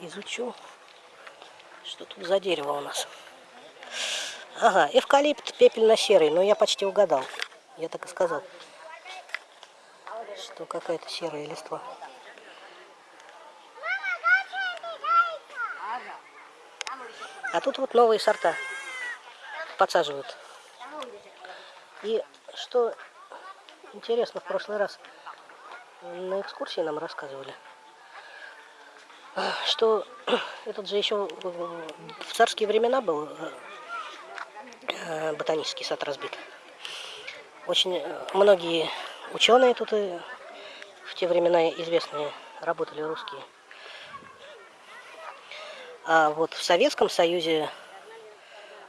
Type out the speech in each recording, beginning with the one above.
изучу, что тут за дерево у нас. Ага, эвкалипт пепельно-серый, но я почти угадал. Я так и сказал, что какая-то серая листва. А тут вот новые сорта подсаживают. И что интересно, в прошлый раз на экскурсии нам рассказывали, что этот же еще в царские времена был э, ботанический сад разбит. Очень э, многие ученые тут и в те времена известные работали русские. А вот в Советском Союзе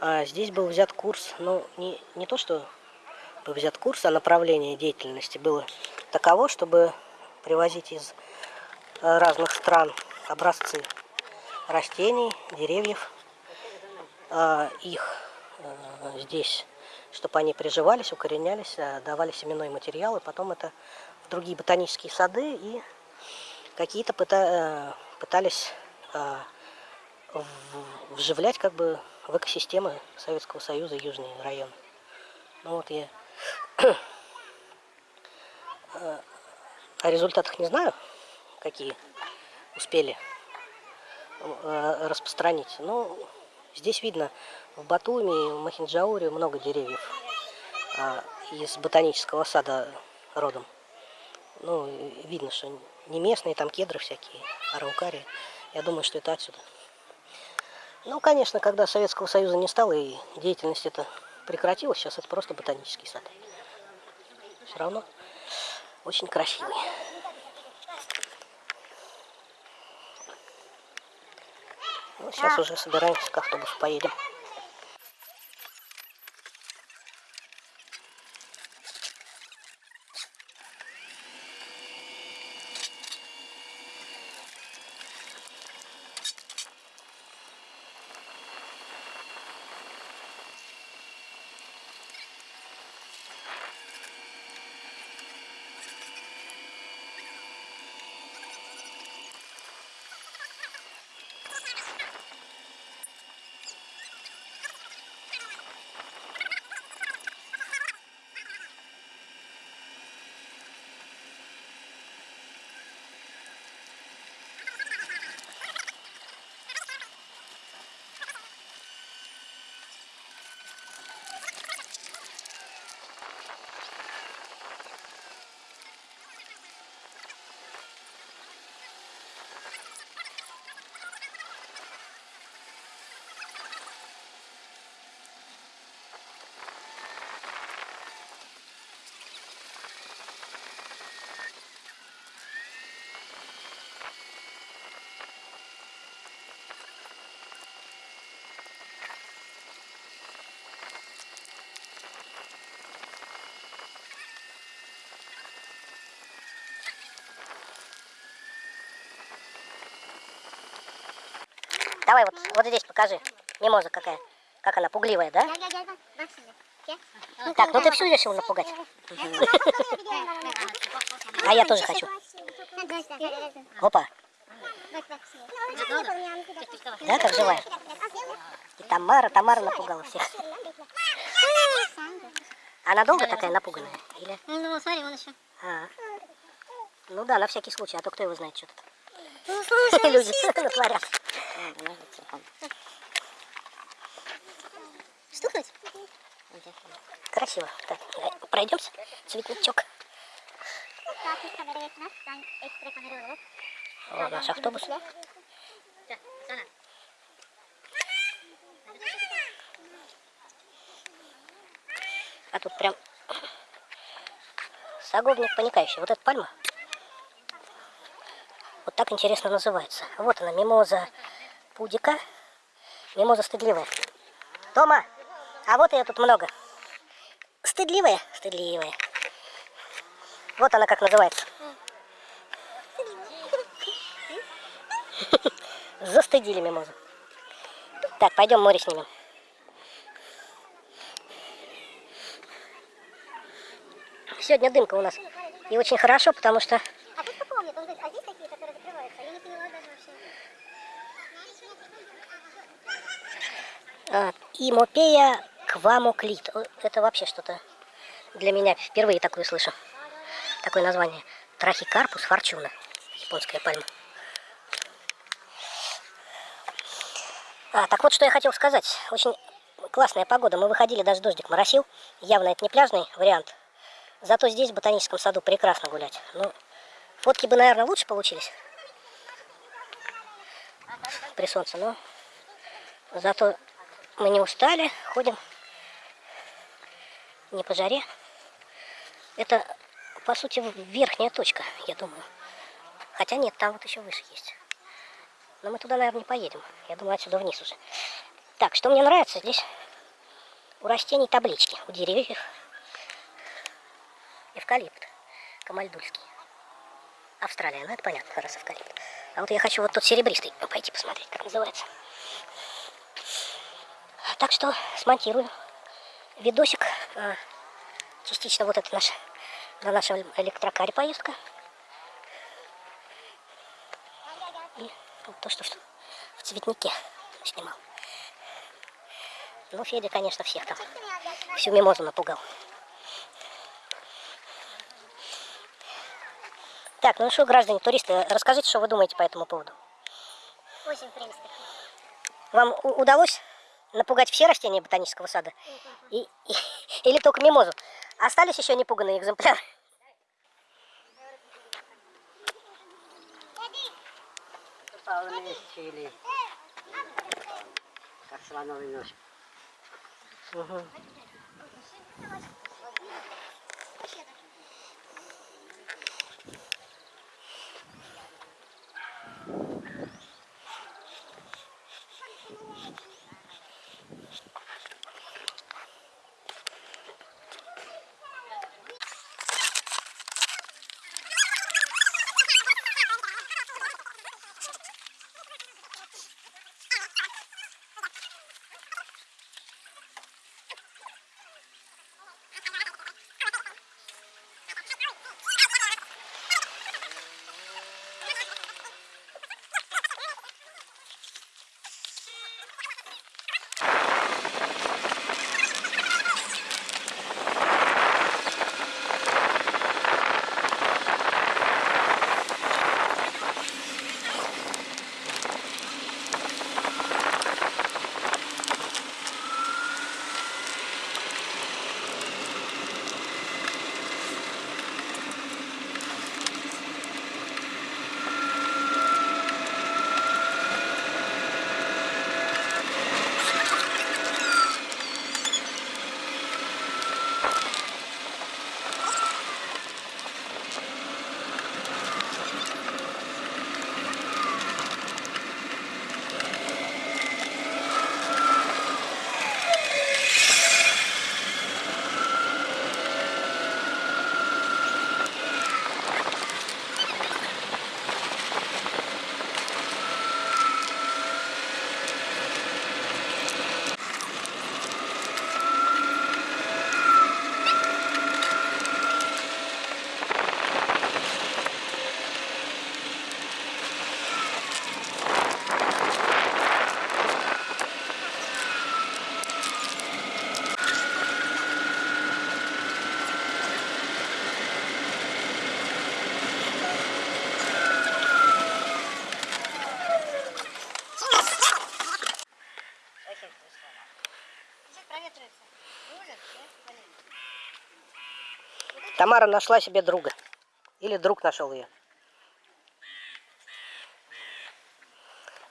а, здесь был взят курс, ну не, не то, что был взят курс, а направление деятельности было таково, чтобы привозить из э, разных стран образцы растений, деревьев, а, их э, здесь, чтобы они приживались, укоренялись, э, давали семенной материал, и потом это в другие ботанические сады, и какие-то пытались вживлять как бы в экосистемы Советского Союза южные районы. Ну вот я о результатах не знаю, какие успели э, распространить. Но здесь видно в Батуми, в Махинджауре много деревьев а, из ботанического сада родом. Ну, видно, что не местные, там кедры всякие, араукарии. Я думаю, что это отсюда. Ну, конечно, когда Советского Союза не стало и деятельность эта прекратилась, сейчас это просто ботанический сад. Все равно очень красивый. Сейчас уже собираемся к автобусу поедем. Вот, здесь покажи. Мимоза какая. Как она, пугливая, да? Так, ну ты всю решил напугать. А я тоже хочу. Опа. Да, как живая? И Тамара, Тамара напугала всех. Она долго такая напуганная? Или? Ну, смотри, он еще. А. Ну да, на всякий случай, а то кто его знает что-то. Ну, Люди натворят. Стукнуть? Красиво. Так, пройдемся. Цветничок. О, наш автобус. А тут прям саговник паникающий. Вот эта пальма. Вот так интересно называется. Вот она, мимоза пудика. Мимоза стыдливая. Тома, а вот ее тут много. Стыдливая? Стыдливая. Вот она как называется. Застыдили мимозу. Так, пойдем море снимем. Сегодня дымка у нас. И очень хорошо, потому что А, Имопея квамоклит. Это вообще что-то для меня впервые такое слышу. Такое название. Трахикарпус форчуна. Японская пальма. А, так вот, что я хотел сказать. Очень классная погода. Мы выходили, даже дождик моросил. Явно это не пляжный вариант. Зато здесь, в ботаническом саду, прекрасно гулять. Ну, фотки бы, наверное, лучше получились при солнце, но зато мы не устали, ходим не по жаре. Это, по сути, верхняя точка, я думаю. Хотя нет, там вот еще выше есть. Но мы туда, наверное, не поедем. Я думаю, отсюда вниз уже. Так, что мне нравится здесь? У растений таблички, у деревьев. Эвкалипт, камальдульский. Австралия, ну это понятно, раз эвкалипт. А вот я хочу вот тот серебристый пойти посмотреть, как называется. Так что смонтирую видосик. А, частично вот это наш, на нашем электрокаре поездка. И то, что в цветнике снимал. Ну, Федя, конечно, всех там всю мимозу напугал. Так, ну что, граждане, туристы, расскажите, что вы думаете по этому поводу. Очень, принципе. Вам удалось напугать все растения ботанического сада? И, и, или только мимозу? Остались еще непуганные экземпляры? Как слоновый нож. Угу. Тамара нашла себе друга. Или друг нашел ее.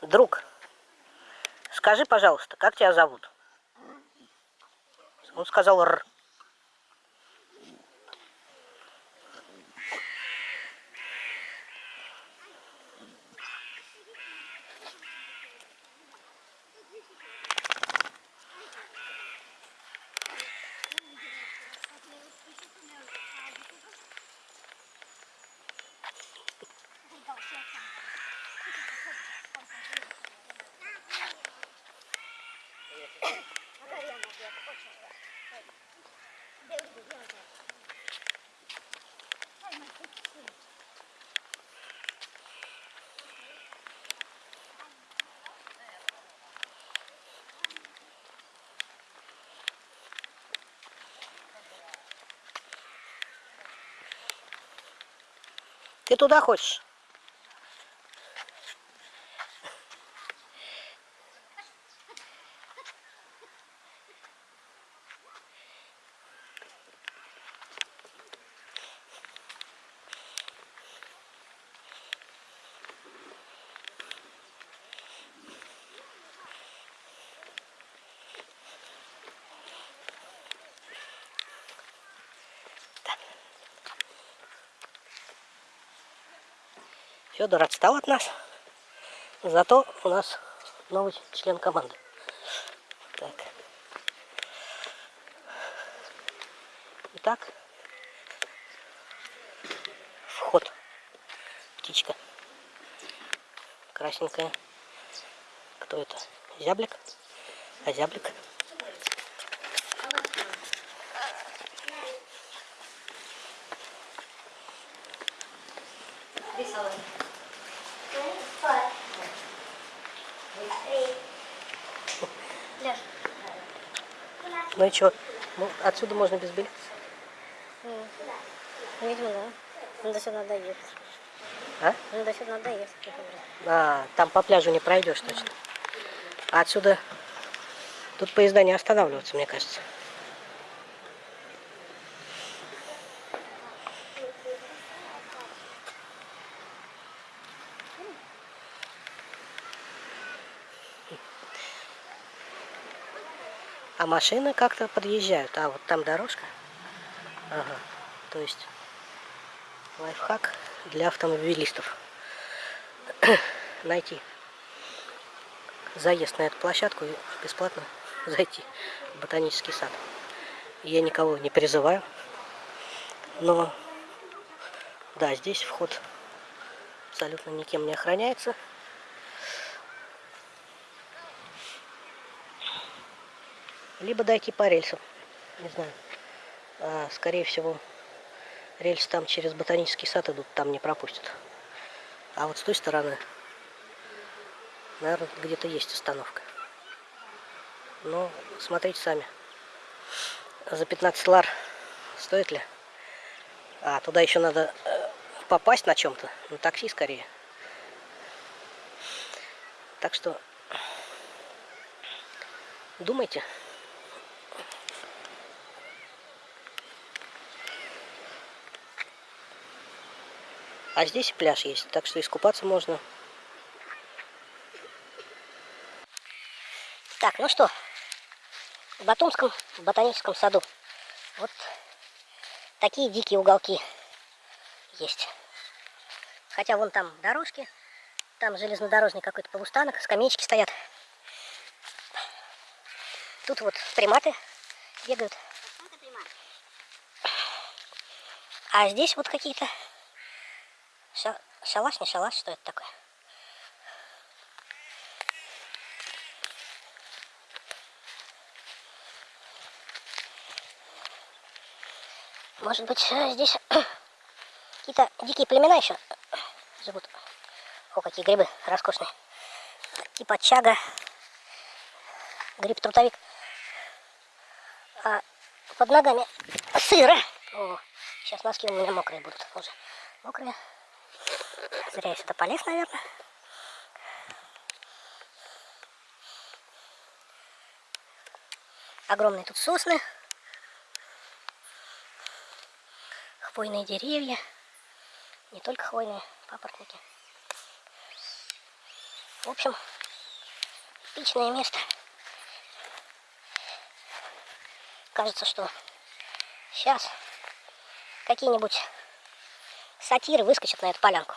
Друг, скажи, пожалуйста, как тебя зовут? Он сказал Р. Ты туда хочешь? Федор отстал от нас. Зато у нас новый член команды. Так. Итак, вход. Птичка. Красненькая. Кто это? Зяблик? А зяблик? Леш, Ну и что? Ну, отсюда можно без билета. видимо, да. Ну, до сюда надо ехать. А? Ну, до сюда надо ехать. А, там по пляжу не пройдешь точно. А отсюда... Тут поезда не останавливаются, мне кажется. А машины как-то подъезжают. А, вот там дорожка. Ага. То есть лайфхак для автомобилистов. Найти заезд на эту площадку и бесплатно зайти в ботанический сад. Я никого не призываю, но да, здесь вход абсолютно никем не охраняется. Либо дойти по рельсам, не знаю. А, скорее всего, рельсы там через ботанический сад идут, там не пропустят. А вот с той стороны Наверное, где-то есть остановка. Но смотрите сами. За 15 лар стоит ли? А, туда еще надо э, попасть на чем-то. На такси скорее. Так что думайте. А здесь пляж есть, так что искупаться можно. Так, ну что, в Батумском ботаническом саду вот такие дикие уголки есть. Хотя вон там дорожки, там железнодорожный какой-то полустанок, скамеечки стоят. Тут вот приматы бегают. А здесь вот какие-то ша шалаш, не шалаш, что это такое? Может быть, э, здесь какие-то дикие племена еще живут. О, какие грибы роскошные. Типа чага, гриб-трутовик. А под ногами сыро. О, сейчас носки у меня мокрые будут уже. Мокрые. Зря я сюда полез, наверное. Огромные тут сосны. хвойные деревья. Не только хвойные, папоротники. В общем, эпичное место. Кажется, что сейчас какие-нибудь сатиры выскочат на эту полянку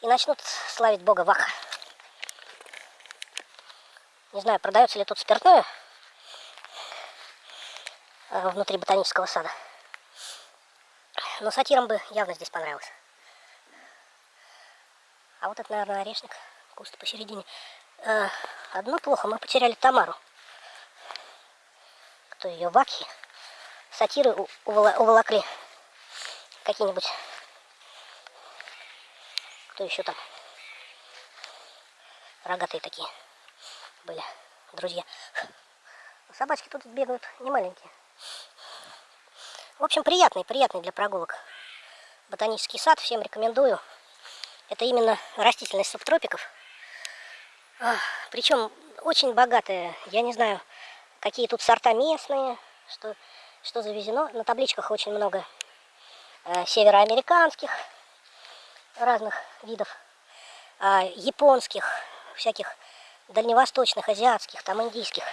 и начнут славить бога Ваха. Не знаю, продается ли тут спиртное э, внутри ботанического сада. Но сатирам бы явно здесь понравилось. А вот это, наверное, орешник. Куст посередине. Э, одно плохо, мы потеряли Тамару. Кто ее? Вакхи. Сатиры уволокли. Какие-нибудь. Кто еще там? Рогатые такие были друзья. Собачки тут бегают не маленькие. В общем, приятный, приятный для прогулок ботанический сад, всем рекомендую. Это именно растительность субтропиков. А, Причем очень богатая. Я не знаю, какие тут сорта местные, что, что завезено. На табличках очень много э, североамериканских разных видов, а, японских, всяких дальневосточных, азиатских, там индийских.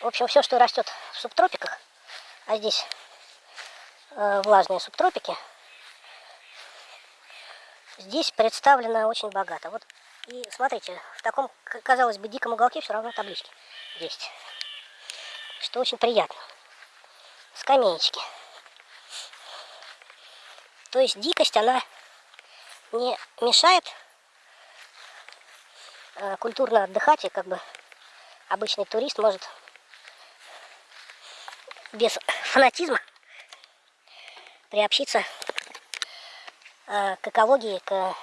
В общем, все, что растет в субтропиках, а здесь э, влажные субтропики, здесь представлено очень богато. Вот и смотрите, в таком, казалось бы, диком уголке все равно таблички есть. Что очень приятно. Скамеечки. То есть дикость, она не мешает э, культурно отдыхать, и как бы обычный турист может без фанатизма приобщиться э, к экологии, к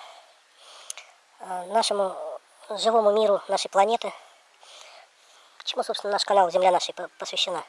э, нашему живому миру, нашей планеты. Чему, собственно, наш канал «Земля нашей» по- посвящена.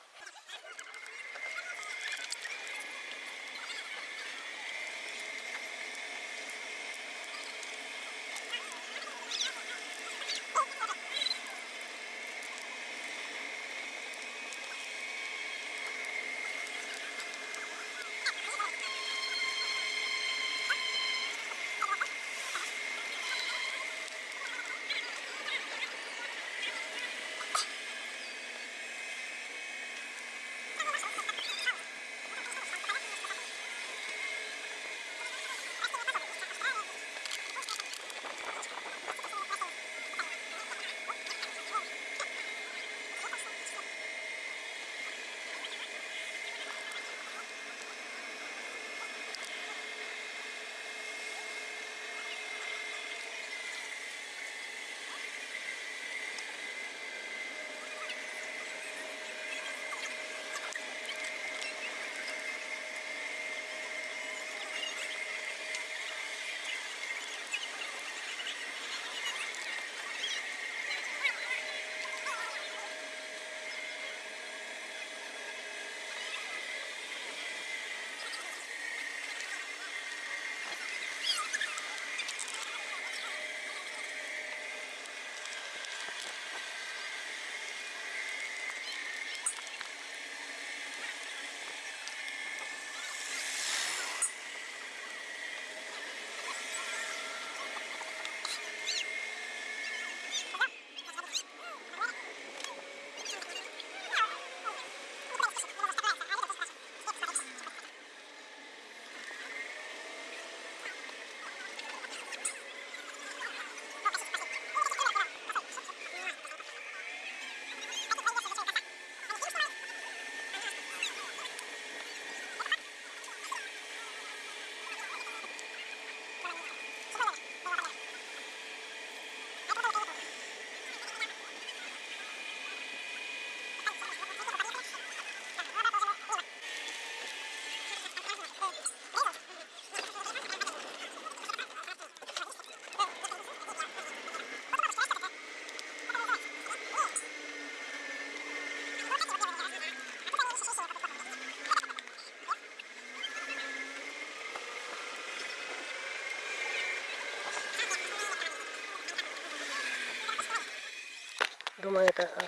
Думаю, это э,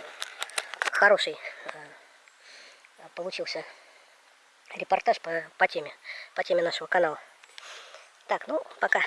хороший э, получился репортаж по, по теме, по теме нашего канала. Так, ну, пока.